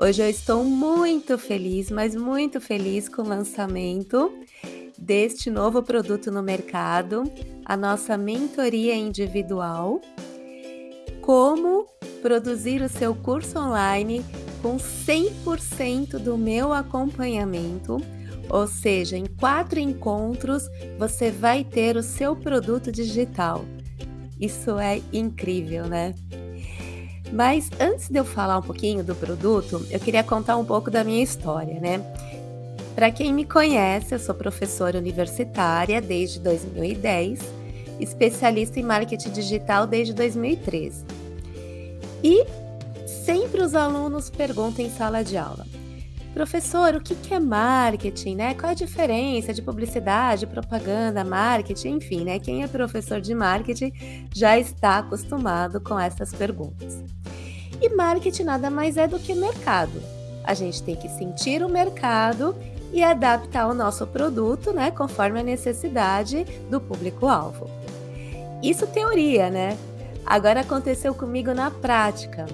Hoje eu estou muito feliz, mas muito feliz com o lançamento deste novo produto no mercado, a nossa mentoria individual. Como produzir o seu curso online com 100% do meu acompanhamento, ou seja, em quatro encontros você vai ter o seu produto digital. Isso é incrível, né? Mas antes de eu falar um pouquinho do produto, eu queria contar um pouco da minha história, né? Para quem me conhece, eu sou professora universitária desde 2010, especialista em marketing digital desde 2013. E sempre os alunos perguntam em sala de aula: Professor, o que é marketing, né? Qual a diferença de publicidade, propaganda, marketing, enfim, né? Quem é professor de marketing já está acostumado com essas perguntas. E marketing nada mais é do que mercado. A gente tem que sentir o mercado e adaptar o nosso produto, né, conforme a necessidade do público-alvo. Isso teoria, né? Agora aconteceu comigo na prática.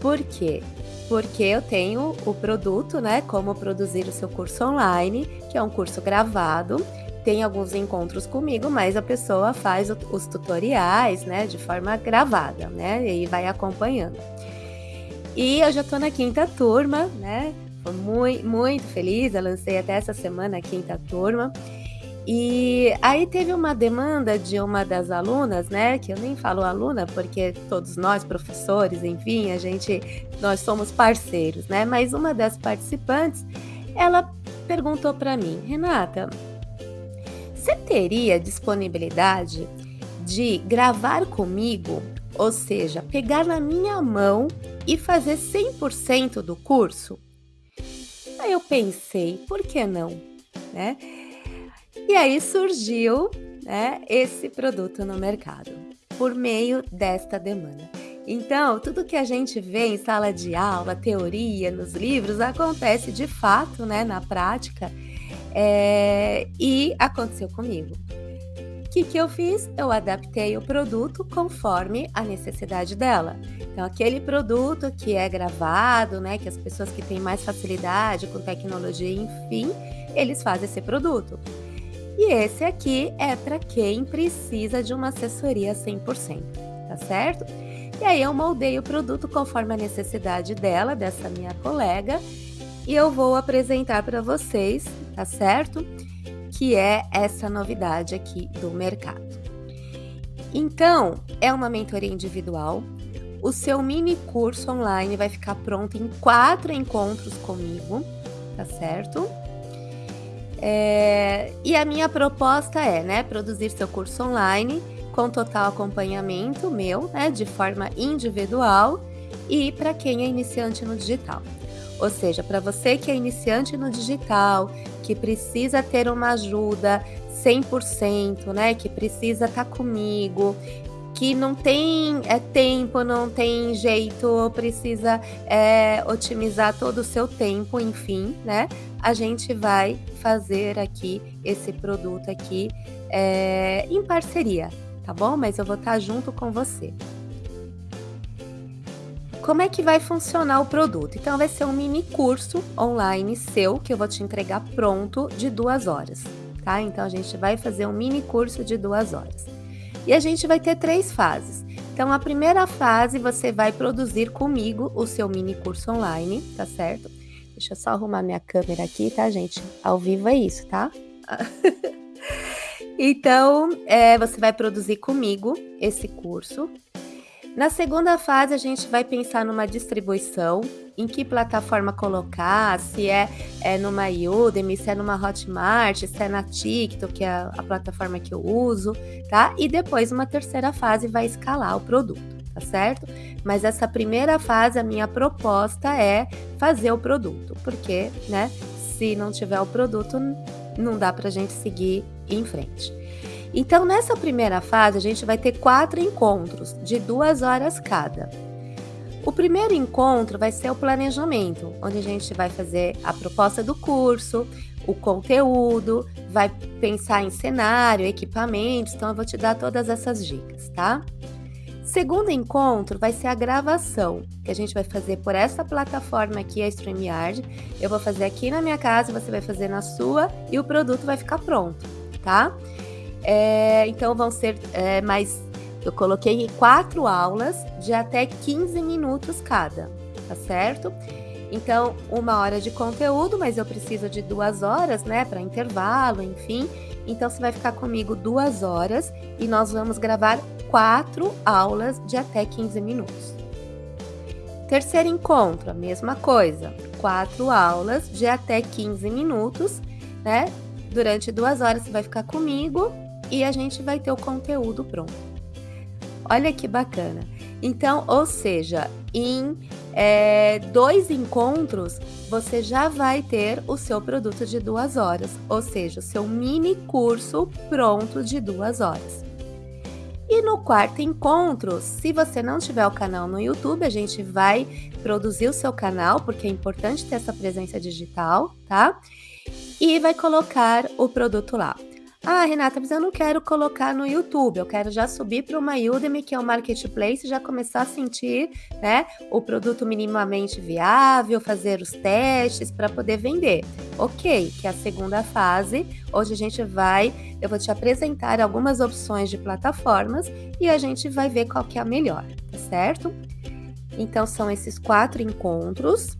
Por quê? porque eu tenho o produto, né? Como produzir o seu curso online, que é um curso gravado. Tem alguns encontros comigo, mas a pessoa faz os tutoriais, né, de forma gravada, né? E vai acompanhando. E eu já tô na quinta turma, né? Tô muito, muito feliz, eu lancei até essa semana a quinta turma. E aí teve uma demanda de uma das alunas, né, que eu nem falo aluna porque todos nós professores, enfim, a gente nós somos parceiros, né? Mas uma das participantes, ela perguntou para mim: "Renata, você teria disponibilidade de gravar comigo, ou seja, pegar na minha mão e fazer 100% do curso?" Aí eu pensei, por que não, né? E aí surgiu né, esse produto no mercado, por meio desta demanda. Então, tudo que a gente vê em sala de aula, teoria, nos livros, acontece de fato né, na prática é, e aconteceu comigo. O que, que eu fiz? Eu adaptei o produto conforme a necessidade dela. Então, aquele produto que é gravado, né, que as pessoas que têm mais facilidade com tecnologia, enfim, eles fazem esse produto. E esse aqui é para quem precisa de uma assessoria 100%, tá certo? E aí eu moldei o produto conforme a necessidade dela, dessa minha colega, e eu vou apresentar para vocês, tá certo? Que é essa novidade aqui do mercado. Então, é uma mentoria individual. O seu mini curso online vai ficar pronto em quatro encontros comigo, tá certo? É, e a minha proposta é, né, produzir seu curso online com total acompanhamento meu, né, de forma individual e para quem é iniciante no digital. Ou seja, para você que é iniciante no digital, que precisa ter uma ajuda 100%, né, que precisa estar tá comigo, que não tem é, tempo, não tem jeito, precisa é, otimizar todo o seu tempo, enfim, né? A gente vai fazer aqui esse produto aqui é, em parceria, tá bom? Mas eu vou estar junto com você. Como é que vai funcionar o produto? Então, vai ser um mini curso online seu que eu vou te entregar pronto de duas horas, tá? Então, a gente vai fazer um mini curso de duas horas. E a gente vai ter três fases. Então, a primeira fase você vai produzir comigo o seu mini curso online, tá certo? Deixa eu só arrumar minha câmera aqui, tá, gente? Ao vivo é isso, tá? então, é, você vai produzir comigo esse curso. Na segunda fase, a gente vai pensar numa distribuição, em que plataforma colocar, se é, é numa Udemy, se é numa Hotmart, se é na TikTok, que é a, a plataforma que eu uso, tá? E depois, uma terceira fase, vai escalar o produto, tá certo? Mas essa primeira fase, a minha proposta é fazer o produto, porque, né, se não tiver o produto, não dá pra gente seguir em frente. Então, nessa primeira fase, a gente vai ter quatro encontros de duas horas cada. O primeiro encontro vai ser o planejamento, onde a gente vai fazer a proposta do curso, o conteúdo, vai pensar em cenário, equipamentos, então eu vou te dar todas essas dicas, tá? Segundo encontro vai ser a gravação, que a gente vai fazer por essa plataforma aqui, a StreamYard. Eu vou fazer aqui na minha casa, você vai fazer na sua e o produto vai ficar pronto, tá? É, então vão ser é, mais. Eu coloquei quatro aulas de até 15 minutos cada, tá certo? Então, uma hora de conteúdo, mas eu preciso de duas horas, né, para intervalo, enfim. Então, você vai ficar comigo duas horas e nós vamos gravar quatro aulas de até 15 minutos. Terceiro encontro, a mesma coisa, quatro aulas de até 15 minutos, né? Durante duas horas você vai ficar comigo e a gente vai ter o conteúdo pronto. Olha que bacana. Então, ou seja, em é, dois encontros, você já vai ter o seu produto de duas horas, ou seja, o seu mini curso pronto de duas horas. E no quarto encontro, se você não tiver o canal no YouTube, a gente vai produzir o seu canal, porque é importante ter essa presença digital, tá? E vai colocar o produto lá. Ah, Renata, mas eu não quero colocar no YouTube, eu quero já subir para uma Udemy, que é o marketplace, e já começar a sentir né, o produto minimamente viável, fazer os testes para poder vender. Ok, que é a segunda fase. Hoje a gente vai, eu vou te apresentar algumas opções de plataformas e a gente vai ver qual que é a melhor, tá certo? Então são esses quatro encontros.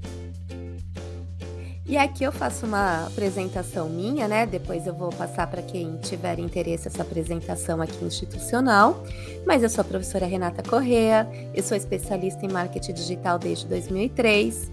E aqui eu faço uma apresentação minha, né? Depois eu vou passar para quem tiver interesse essa apresentação aqui institucional. Mas eu sou a professora Renata Correa, eu sou especialista em marketing digital desde 2003,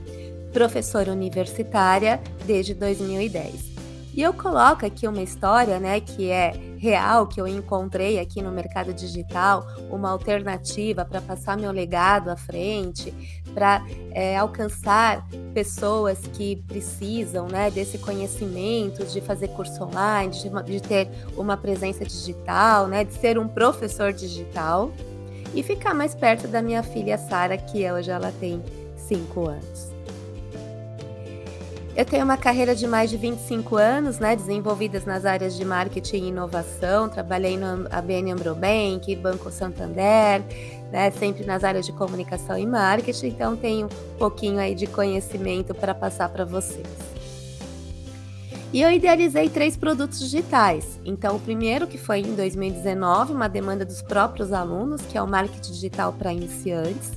professora universitária desde 2010. E eu coloco aqui uma história, né, que é real, que eu encontrei aqui no mercado digital, uma alternativa para passar meu legado à frente, para é, alcançar pessoas que precisam, né, desse conhecimento, de fazer curso online, de, de ter uma presença digital, né, de ser um professor digital e ficar mais perto da minha filha Sara, que hoje ela tem 5 anos. Eu tenho uma carreira de mais de 25 anos, né, desenvolvidas nas áreas de marketing e inovação. Trabalhei no ABN Ambro Bank, Banco Santander, né, sempre nas áreas de comunicação e marketing. Então tenho um pouquinho aí de conhecimento para passar para vocês. E eu idealizei três produtos digitais. Então, o primeiro, que foi em 2019, uma demanda dos próprios alunos, que é o marketing digital para iniciantes.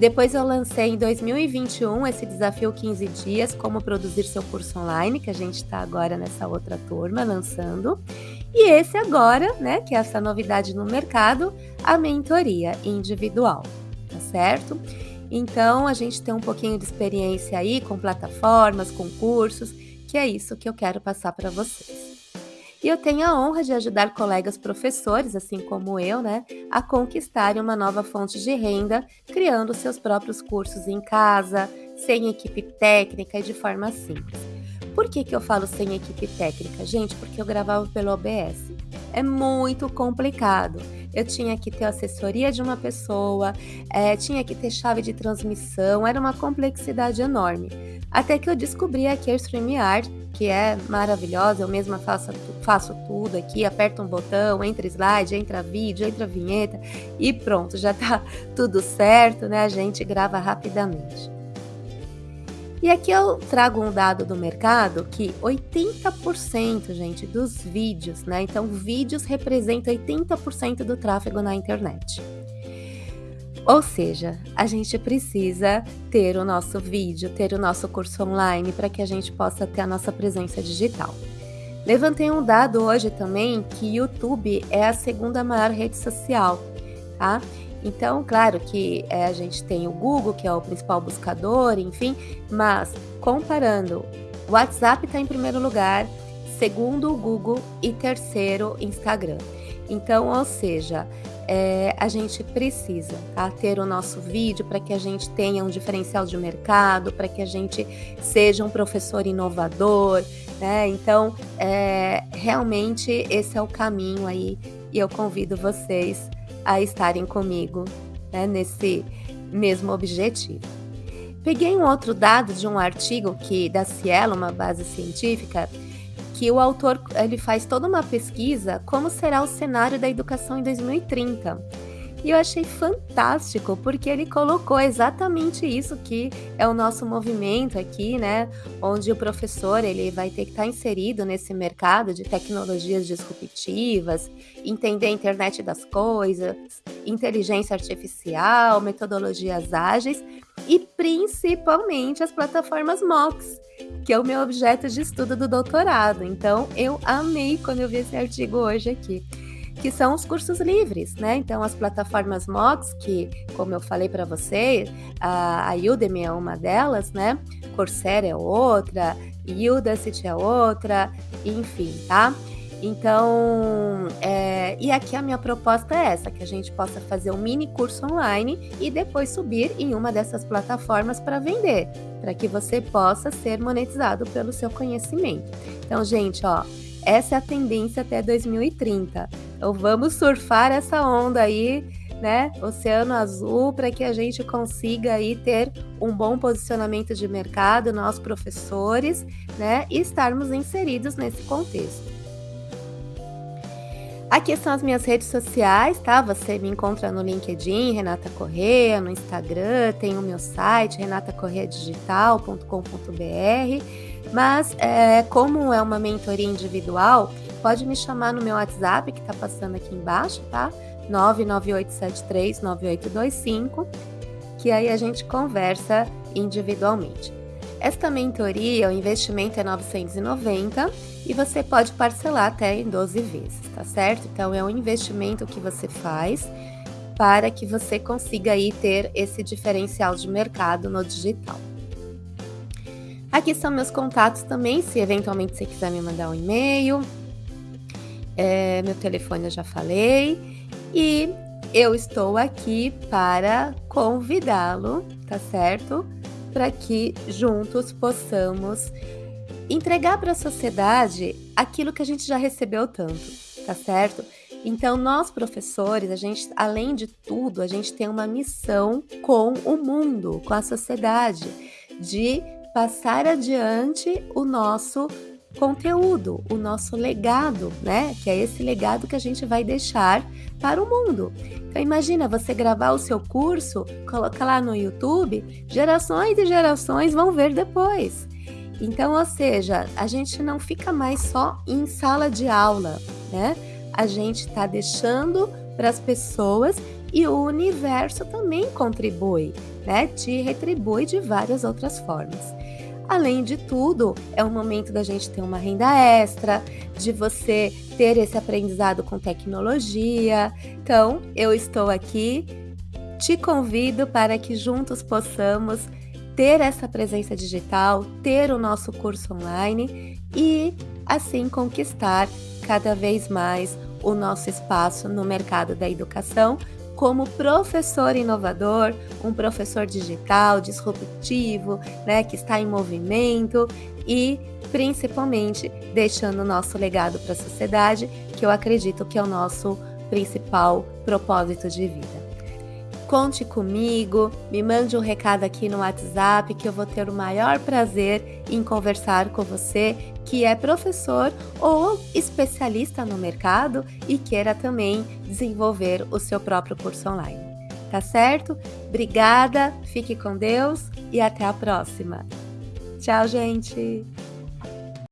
Depois eu lancei em 2021 esse desafio 15 dias, como produzir seu curso online, que a gente está agora nessa outra turma lançando. E esse agora, né, que é essa novidade no mercado, a mentoria individual, tá certo? Então a gente tem um pouquinho de experiência aí com plataformas, com cursos, que é isso que eu quero passar para vocês. E eu tenho a honra de ajudar colegas professores, assim como eu, né, a conquistarem uma nova fonte de renda, criando seus próprios cursos em casa, sem equipe técnica e de forma simples. Por que, que eu falo sem equipe técnica? Gente, porque eu gravava pelo OBS. É muito complicado. Eu tinha que ter assessoria de uma pessoa, é, tinha que ter chave de transmissão, era uma complexidade enorme. Até que eu descobri aqui a StreamYard, que é maravilhosa, eu mesma faço, faço tudo aqui, aperto um botão, entra slide, entra vídeo, entra vinheta e pronto, já tá tudo certo, né? A gente grava rapidamente. E aqui eu trago um dado do mercado que 80%, gente, dos vídeos, né? Então, vídeos representam 80% do tráfego na internet. Ou seja, a gente precisa ter o nosso vídeo, ter o nosso curso online para que a gente possa ter a nossa presença digital. Levantei um dado hoje também que YouTube é a segunda maior rede social, tá? Então, claro que é, a gente tem o Google, que é o principal buscador, enfim, mas comparando, o WhatsApp está em primeiro lugar, segundo o Google e terceiro Instagram. Então, ou seja, é, a gente precisa tá, ter o nosso vídeo para que a gente tenha um diferencial de mercado, para que a gente seja um professor inovador, né? Então, é, realmente esse é o caminho aí e eu convido vocês a estarem comigo né, nesse mesmo objetivo. Peguei um outro dado de um artigo que da Cielo, uma base científica, que o autor ele faz toda uma pesquisa como será o cenário da educação em 2030. E eu achei fantástico, porque ele colocou exatamente isso que é o nosso movimento aqui, né? Onde o professor ele vai ter que estar inserido nesse mercado de tecnologias disruptivas, entender a internet das coisas, inteligência artificial, metodologias ágeis e principalmente as plataformas MOOCs, que é o meu objeto de estudo do doutorado. Então, eu amei quando eu vi esse artigo hoje aqui que são os cursos livres, né? Então, as plataformas MOOCs, que, como eu falei para você, a, Udemy é uma delas, né? Coursera é outra, Udacity é outra, enfim, tá? Então, é, e aqui a minha proposta é essa, que a gente possa fazer um mini curso online e depois subir em uma dessas plataformas para vender, para que você possa ser monetizado pelo seu conhecimento. Então, gente, ó, essa é a tendência até 2030. Então vamos surfar essa onda aí, né? Oceano Azul, para que a gente consiga aí ter um bom posicionamento de mercado, nós professores, né? E estarmos inseridos nesse contexto. Aqui são as minhas redes sociais, tá? Você me encontra no LinkedIn, Renata Correia, no Instagram, tem o meu site, renatacorreadigital.com.br. Mas, é, como é uma mentoria individual, pode me chamar no meu WhatsApp, que está passando aqui embaixo, tá? 998739825, que aí a gente conversa individualmente. Esta mentoria, o investimento é 990 e você pode parcelar até em 12 vezes, tá certo? Então é um investimento que você faz para que você consiga aí ter esse diferencial de mercado no digital. Aqui são meus contatos também, se eventualmente você quiser me mandar um e-mail, é, meu telefone eu já falei. E eu estou aqui para convidá-lo, tá certo? Para que juntos possamos entregar para a sociedade aquilo que a gente já recebeu tanto, tá certo? Então, nós professores, a gente, além de tudo, a gente tem uma missão com o mundo, com a sociedade, de passar adiante o nosso conteúdo, o nosso legado, né? Que é esse legado que a gente vai deixar para o mundo. Então imagina você gravar o seu curso, coloca lá no YouTube, gerações e gerações vão ver depois. Então, ou seja, a gente não fica mais só em sala de aula, né? A gente está deixando para as pessoas e o universo também contribui, né? Te retribui de várias outras formas. Além de tudo, é um momento da gente ter uma renda extra, de você ter esse aprendizado com tecnologia. Então, eu estou aqui, te convido para que juntos possamos ter essa presença digital, ter o nosso curso online e assim conquistar cada vez mais o nosso espaço no mercado da educação como professor inovador, um professor digital, disruptivo, né, que está em movimento e principalmente deixando o nosso legado para a sociedade, que eu acredito que é o nosso principal propósito de vida. Conte comigo, me mande um recado aqui no WhatsApp que eu vou ter o maior prazer em conversar com você que é professor ou especialista no mercado e queira também desenvolver o seu próprio curso online. Tá certo? Obrigada, fique com Deus e até a próxima. Tchau, gente!